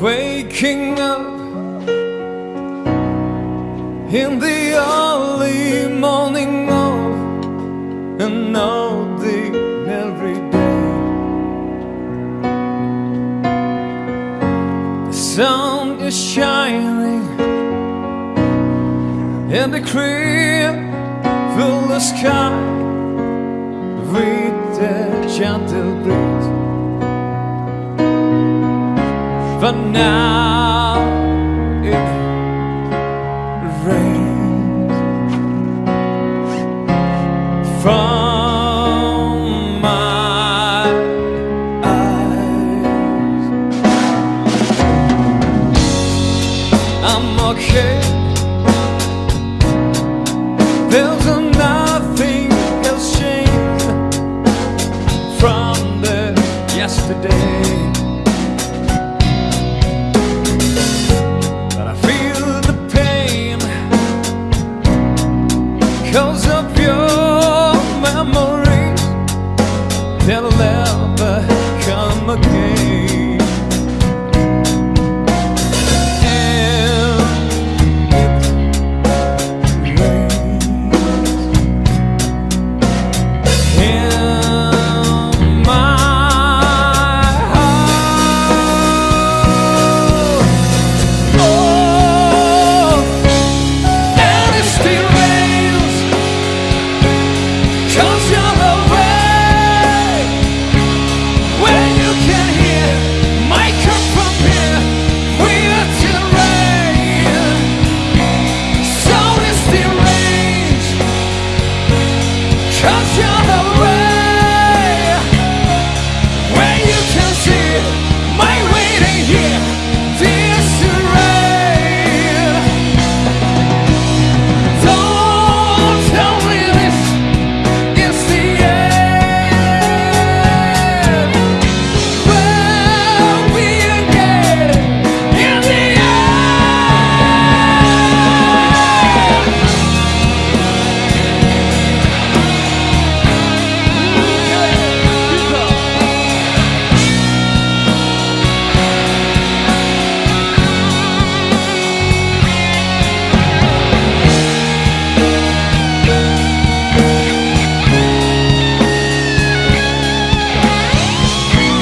waking up in the early morning of an ordinary day. The sun is shining and the clear fill the sky with the gentle breeze. For now it rains from my eyes. I'm okay. There's nothing else changed from the yesterday.